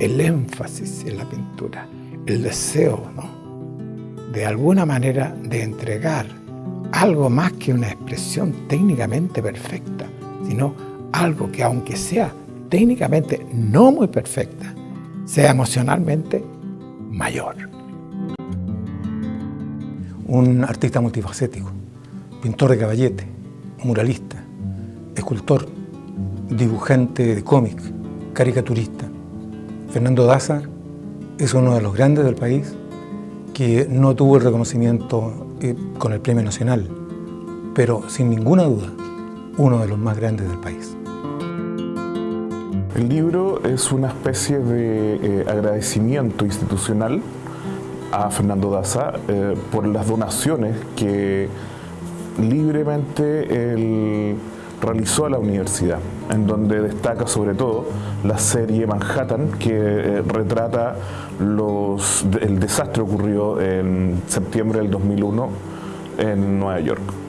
el énfasis en la pintura, el deseo, ¿no? de alguna manera de entregar algo más que una expresión técnicamente perfecta, sino algo que aunque sea técnicamente no muy perfecta, sea emocionalmente mayor. Un artista multifacético, pintor de caballete, muralista, escultor, dibujante de cómic, caricaturista. Fernando Daza es uno de los grandes del país que no tuvo el reconocimiento eh, con el Premio Nacional, pero sin ninguna duda, uno de los más grandes del país. El libro es una especie de eh, agradecimiento institucional a Fernando Daza eh, por las donaciones que libremente él realizó a la universidad, en donde destaca sobre todo la serie Manhattan, que retrata el desastre ocurrió en septiembre del 2001 en Nueva York.